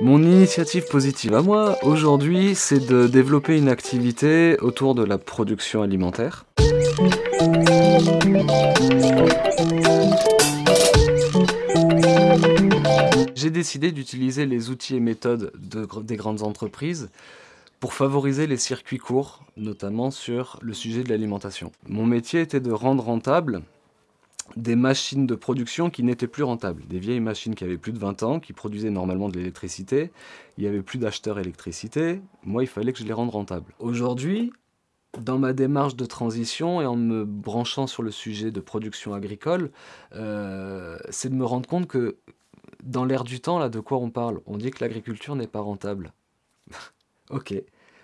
Mon initiative positive à moi, aujourd'hui, c'est de développer une activité autour de la production alimentaire. J'ai décidé d'utiliser les outils et méthodes des grandes entreprises pour favoriser les circuits courts, notamment sur le sujet de l'alimentation. Mon métier était de rendre rentable des machines de production qui n'étaient plus rentables. Des vieilles machines qui avaient plus de 20 ans, qui produisaient normalement de l'électricité. Il n'y avait plus d'acheteurs électricité. Moi, il fallait que je les rende rentables. Aujourd'hui, dans ma démarche de transition et en me branchant sur le sujet de production agricole, euh, c'est de me rendre compte que dans l'air du temps, là, de quoi on parle? On dit que l'agriculture n'est pas rentable. ok.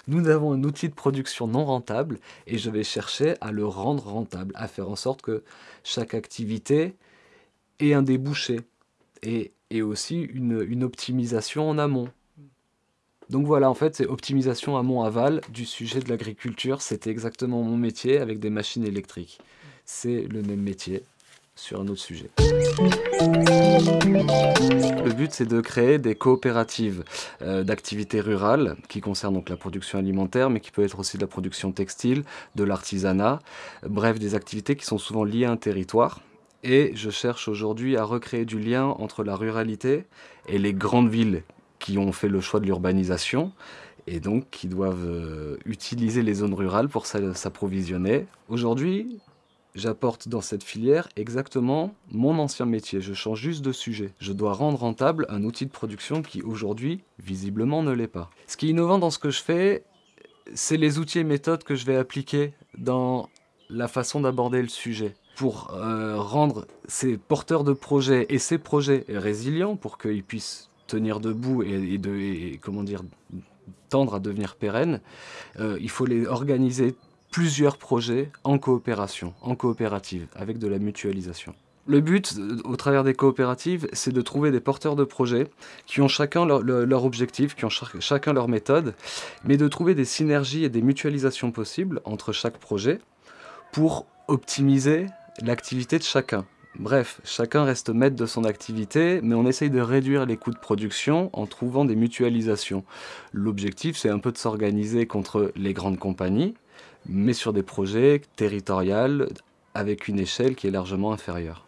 Nous avons un outil de production non rentable et je vais chercher à le rendre rentable, à faire en sorte que chaque activité ait un débouché et, aussi une, une optimisation en amont. Donc voilà, en fait, c'est optimisation amont-aval du sujet de l'agriculture. C'était exactement mon métier avec des machines électriques. C'est le même métier, sur un autre sujet. Le but, c'est de créer des coopératives euh, d'activités rurales qui concernent donc la production alimentaire, mais qui peut être aussi de la production textile, de l'artisanat, bref, des activités qui sont souvent liées à un territoire. Et je cherche aujourd'hui à recréer du lien entre la ruralité et les grandes villes qui ont fait le choix de l'urbanisation et donc qui doivent euh, utiliser les zones rurales pour s'approvisionner. Aujourd'hui, j'apporte dans cette filière exactement mon ancien métier. Je change juste de sujet. Je dois rendre rentable un outil de production qui aujourd'hui, visiblement, ne l'est pas. Ce qui est innovant dans ce que je fais, c'est les outils et méthodes que je vais appliquer dans la façon d'aborder le sujet pour euh, rendre ces porteurs de projets et ces projets résilients pour qu'ils puissent tenir debout et, comment dire, tendre à devenir pérennes, euh, il faut les organiser plusieurs projets en coopération, en coopérative, avec de la mutualisation. Le but, au travers des coopératives, c'est de trouver des porteurs de projets qui ont chacun leur, leur objectif, qui ont chacun leur méthode, mais de trouver des synergies et des mutualisations possibles entre chaque projet pour optimiser l'activité de chacun. Bref, chacun reste maître de son activité, mais on essaye de réduire les coûts de production en trouvant des mutualisations. L'objectif, c'est un peu de s'organiser contre les grandes compagnies, mais sur des projets territoriaux avec une échelle qui est largement inférieure.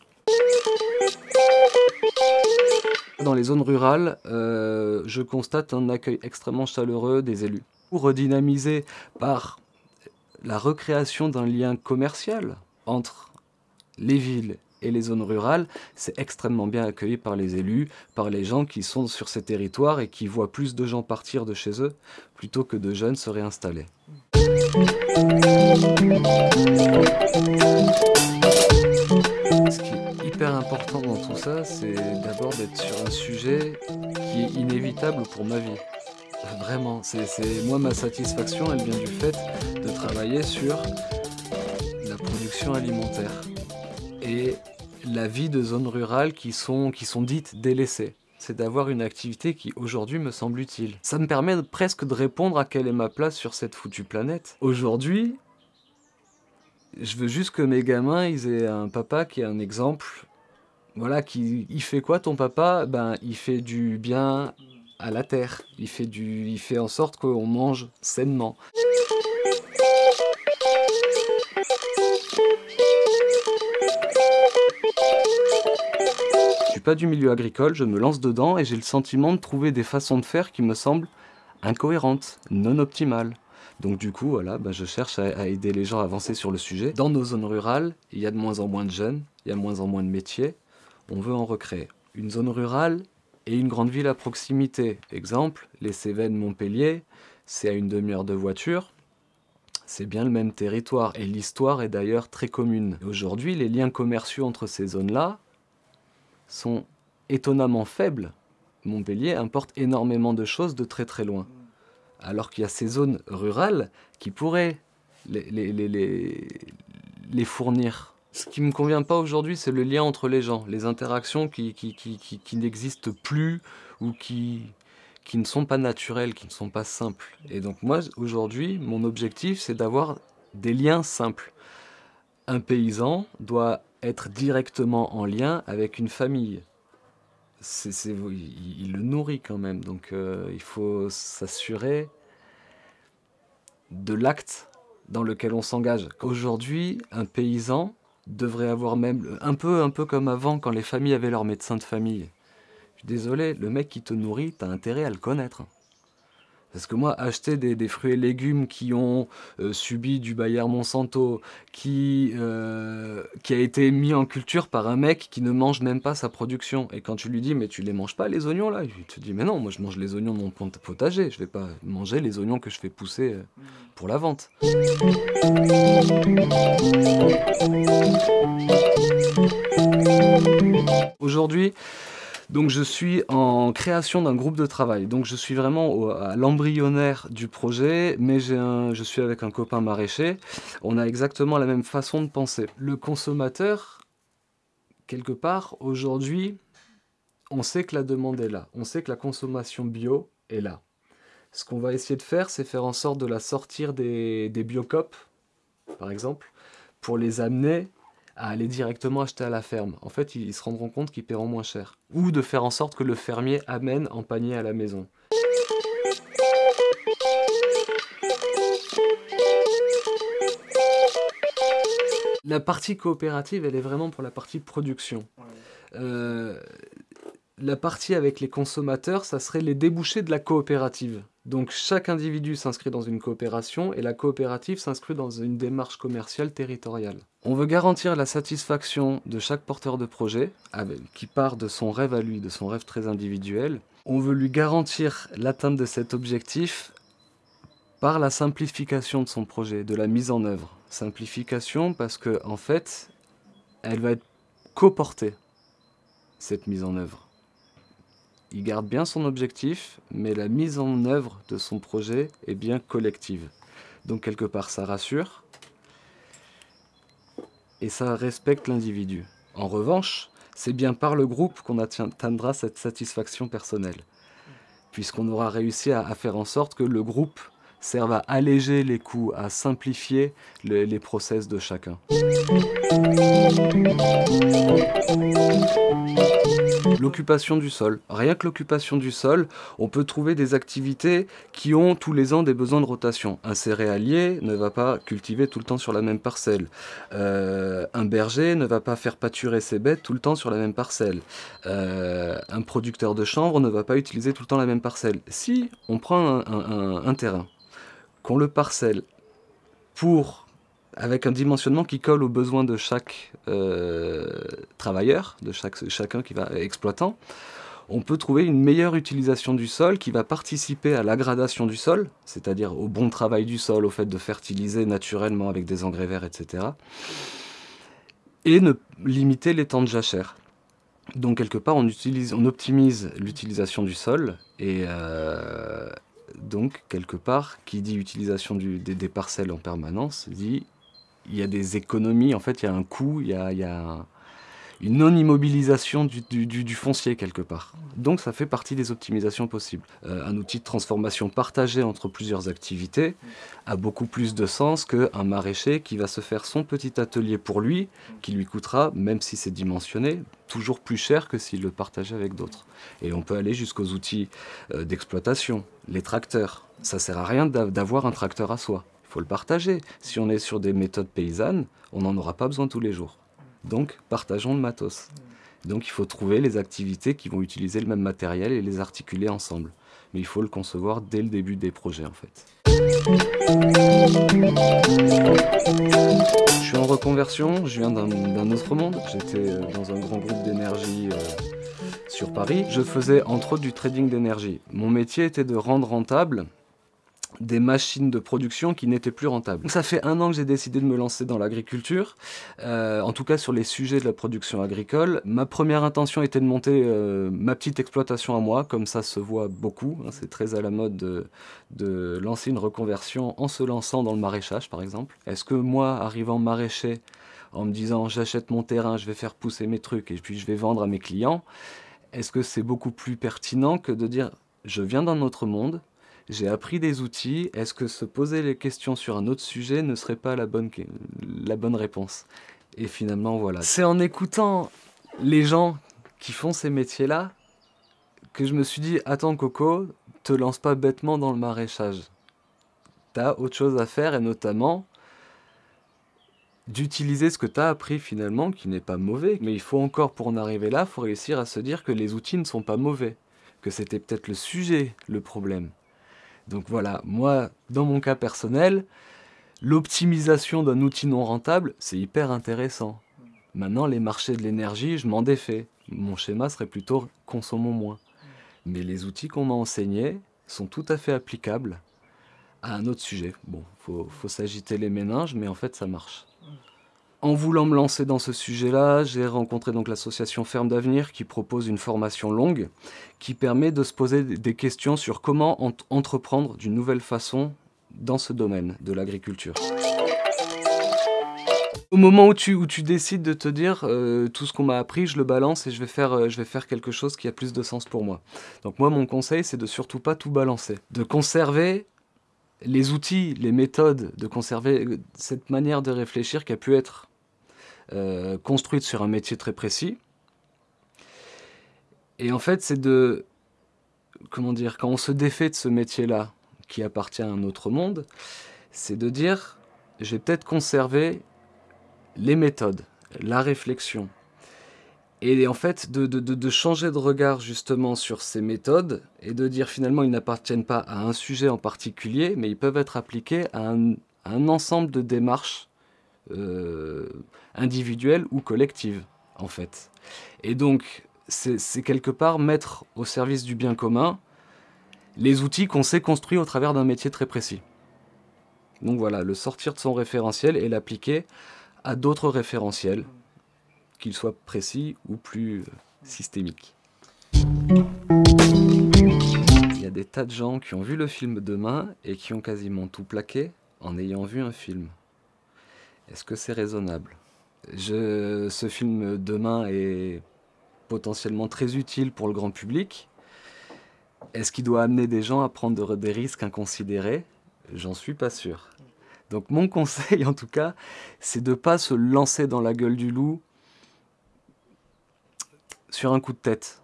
Dans les zones rurales, euh, je constate un accueil extrêmement chaleureux des élus. Redynamisé par la recréation d'un lien commercial entre les villes et les zones rurales, c'est extrêmement bien accueilli par les élus, par les gens qui sont sur ces territoires et qui voient plus de gens partir de chez eux plutôt que de jeunes se réinstaller. Ce qui est hyper important dans tout ça, c'est d'abord d'être sur un sujet qui est inévitable pour ma vie. Vraiment, c'est moi ma satisfaction, elle vient du fait de travailler sur la production alimentaire et la vie de zones rurales qui sont, qui sont dites délaissées c'est d'avoir une activité qui aujourd'hui me semble utile. Ça me permet presque de répondre à quelle est ma place sur cette foutue planète. Aujourd'hui, je veux juste que mes gamins, ils aient un papa qui est un exemple. Voilà, qui, il fait quoi ton papa? Ben, il fait du bien à la terre. Il fait, du, il fait en sorte qu'on mange sainement. Pas du milieu agricole, je me lance dedans et j'ai le sentiment de trouver des façons de faire qui me semblent incohérentes, non optimales. Donc du coup, voilà, bah, je cherche à, aider les gens à avancer sur le sujet. Dans nos zones rurales, il y a de moins en moins de jeunes, il y a de moins en moins de métiers. On veut en recréer. Une zone rurale et une grande ville à proximité. Exemple, les Cévennes Montpellier, c'est à une demi-heure de voiture. C'est bien le même territoire et l'histoire est d'ailleurs très commune. Aujourd'hui, les liens commerciaux entre ces zones-là, sont étonnamment faibles. Montpellier importe énormément de choses de très très loin. Alors qu'il y a ces zones rurales qui pourraient les, fournir. Ce qui ne me convient pas aujourd'hui, c'est le lien entre les gens, les interactions qui n'existent plus ou qui, qui ne sont pas naturelles, qui ne sont pas simples. Et donc moi, aujourd'hui, mon objectif, c'est d'avoir des liens simples. Un paysan doit être directement en lien avec une famille. il, il le nourrit quand même. Donc euh, il faut s'assurer de l'acte dans lequel on s'engage. Aujourd'hui, un paysan devrait avoir même, un peu, un peu comme avant quand les familles avaient leur médecin de famille. Je suis désolé, le mec qui te nourrit, t'as intérêt à le connaître. Parce que moi, acheter des, fruits et légumes qui ont euh, subi du Bayer Monsanto, qui, euh, qui a été mis en culture par un mec qui ne mange même pas sa production. Et quand tu lui dis, mais tu les manges pas les oignons là Il te dit, mais non, moi je mange les oignons de mon potager, je vais pas manger les oignons que je fais pousser euh, pour la vente. Aujourd'hui, donc je suis en création d'un groupe de travail. Donc je suis vraiment à l'embryonnaire du projet, mais je suis avec un copain maraîcher. On a exactement la même façon de penser. Le consommateur, quelque part, aujourd'hui, on sait que la demande est là. On sait que la consommation bio est là. Ce qu'on va essayer de faire, c'est faire en sorte de la sortir des, des biocopes, par exemple, pour les amener à aller directement acheter à la ferme. En fait, ils, se rendront compte qu'ils paieront moins cher. Ou de faire en sorte que le fermier amène en panier à la maison. La partie coopérative, elle est vraiment pour la partie production. Euh, la partie avec les consommateurs, ça serait les débouchés de la coopérative. Donc chaque individu s'inscrit dans une coopération et la coopérative s'inscrit dans une démarche commerciale territoriale. On veut garantir la satisfaction de chaque porteur de projet, qui part de son rêve à lui, de son rêve très individuel. On veut lui garantir l'atteinte de cet objectif par la simplification de son projet, de la mise en œuvre. Simplification parce que en fait, elle va être coportée, cette mise en œuvre il garde bien son objectif, mais la mise en œuvre de son projet est bien collective. Donc quelque part, ça rassure et ça respecte l'individu. En revanche, c'est bien par le groupe qu'on atteindra cette satisfaction personnelle, puisqu'on aura réussi à, faire en sorte que le groupe serve à alléger les coûts, à simplifier les process de chacun. L'occupation du sol. Rien que l'occupation du sol, on peut trouver des activités qui ont tous les ans des besoins de rotation. Un céréalier ne va pas cultiver tout le temps sur la même parcelle. Euh, un berger ne va pas faire pâturer ses bêtes tout le temps sur la même parcelle. Euh, un producteur de chanvre ne va pas utiliser tout le temps la même parcelle. Si on prend un terrain, qu'on le parcelle pour avec un dimensionnement qui colle aux besoins de chaque euh, travailleur, de chaque, chacun qui va exploitant, on peut trouver une meilleure utilisation du sol qui va participer à l'aggradation du sol, c'est-à-dire au bon travail du sol, au fait de fertiliser naturellement avec des engrais verts, etc. Et limiter les temps de jachère. Donc quelque part, on, utilise, on optimise l'utilisation du sol et, euh, donc, quelque part, qui dit utilisation des, parcelles en permanence, dit il y a des économies, en fait, il y a un coût, il y a, une non-immobilisation du, foncier quelque part. Donc ça fait partie des optimisations possibles. Euh, un outil de transformation partagé entre plusieurs activités a beaucoup plus de sens qu'un maraîcher qui va se faire son petit atelier pour lui, qui lui coûtera, même si c'est dimensionné, toujours plus cher que s'il le partageait avec d'autres. Et on peut aller jusqu'aux outils euh, d'exploitation, les tracteurs. Ça sert à rien d'avoir un tracteur à soi. Faut le partager. Si on est sur des méthodes paysannes, on n'en aura pas besoin tous les jours. Donc, partageons le matos. Donc, il faut trouver les activités qui vont utiliser le même matériel et les articuler ensemble. Mais il faut le concevoir dès le début des projets, en fait. Je suis en reconversion, je viens d'un autre monde. J'étais euh, dans un grand groupe d'énergie euh, sur Paris. Je faisais entre autres du trading d'énergie. Mon métier était de rendre rentable des machines de production qui n'étaient plus rentables. ça fait un an que j'ai décidé de me lancer dans l'agriculture, euh, en tout cas sur les sujets de la production agricole. Ma première intention était de monter euh, ma petite exploitation à moi, comme ça se voit beaucoup. Hein. c'est très à la mode de, de, lancer une reconversion en se lançant dans le maraîchage par exemple. Est-ce que moi, arrivant maraîcher, en me disant j'achète mon terrain, je vais faire pousser mes trucs et puis je vais vendre à mes clients, est-ce que c'est beaucoup plus pertinent que de dire je viens d'un autre monde, j'ai appris des outils, est-ce que se poser les questions sur un autre sujet ne serait pas la bonne, la bonne réponse? Et finalement, voilà. C'est en écoutant les gens qui font ces métiers-là que je me suis dit, attends Coco, te lance pas bêtement dans le maraîchage. T'as autre chose à faire et notamment d'utiliser ce que tu as appris finalement, qui n'est pas mauvais. Mais il faut encore, pour en arriver là, faut réussir à se dire que les outils ne sont pas mauvais, que c'était peut-être le sujet, le problème. Donc voilà, moi, dans mon cas personnel, l'optimisation d'un outil non rentable, c'est hyper intéressant. Maintenant, les marchés de l'énergie, je m'en défais. Mon schéma serait plutôt consommons moins. Mais les outils qu'on m'a enseignés sont tout à fait applicables à un autre sujet. Bon, faut, faut s'agiter les méninges, mais en fait, ça marche. En voulant me lancer dans ce sujet-là, j'ai rencontré donc l'association Ferme d'Avenir qui propose une formation longue qui permet de se poser des questions sur comment entreprendre d'une nouvelle façon dans ce domaine de l'agriculture. Au moment où tu, où tu décides de te dire euh, tout ce qu'on m'a appris, je le balance et je vais, faire, euh, je vais faire quelque chose qui a plus de sens pour moi. Donc moi, mon conseil, c'est de surtout pas tout balancer. De conserver les outils, les méthodes, de conserver cette manière de réfléchir qui a pu être euh, construite sur un métier très précis. Et en fait, c'est de... Comment dire Quand on se défait de ce métier-là, qui appartient à un autre monde, c'est de dire, je vais peut-être conserver les méthodes, la réflexion. Et en fait, de, changer de regard justement sur ces méthodes et de dire finalement ils n'appartiennent pas à un sujet en particulier, mais ils peuvent être appliqués à un, ensemble de démarches euh, individuelle ou collective, en fait. Et donc, c'est quelque part mettre au service du bien commun les outils qu'on s'est construits au travers d'un métier très précis. Donc voilà, le sortir de son référentiel et l'appliquer à d'autres référentiels, qu'ils soient précis ou plus euh, systémiques. Il y a des tas de gens qui ont vu le film Demain et qui ont quasiment tout plaqué en ayant vu un film. Est-ce que c'est raisonnable? Ce film demain est potentiellement très utile pour le grand public. Est-ce qu'il doit amener des gens à prendre des risques inconsidérés? J'en suis pas sûr. Donc mon conseil en tout cas, c'est de ne pas se lancer dans la gueule du loup sur un coup de tête.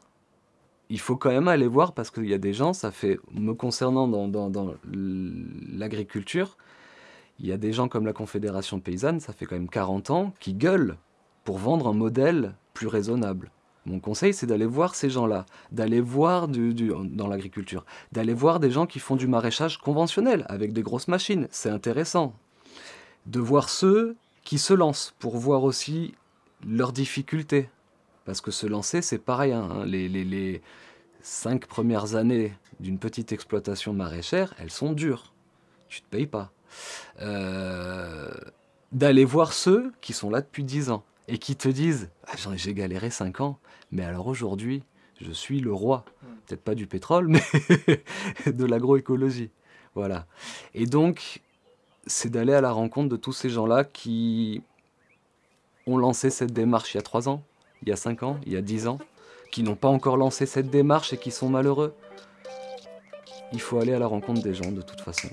Il faut quand même aller voir parce qu'il y a des gens, ça fait, me concernant dans, l'agriculture, il y a des gens comme la Confédération Paysanne, ça fait quand même 40 ans, qui gueulent pour vendre un modèle plus raisonnable. Mon conseil, c'est d'aller voir ces gens-là, d'aller voir du, dans l'agriculture, d'aller voir des gens qui font du maraîchage conventionnel, avec des grosses machines, c'est intéressant. De voir ceux qui se lancent, pour voir aussi leurs difficultés. Parce que se lancer, c'est pareil, hein. les, les, cinq premières années d'une petite exploitation maraîchère, elles sont dures. Tu te payes pas. Euh, d'aller voir ceux qui sont là depuis 10 ans et qui te disent ah, j'ai galéré 5 ans, mais alors aujourd'hui, je suis le roi. Peut-être pas du pétrole, mais de l'agroécologie. Voilà. Et donc, c'est d'aller à la rencontre de tous ces gens-là qui ont lancé cette démarche il y a 3 ans, il y a 5 ans, il y a 10 ans, qui n'ont pas encore lancé cette démarche et qui sont malheureux. Il faut aller à la rencontre des gens de toute façon.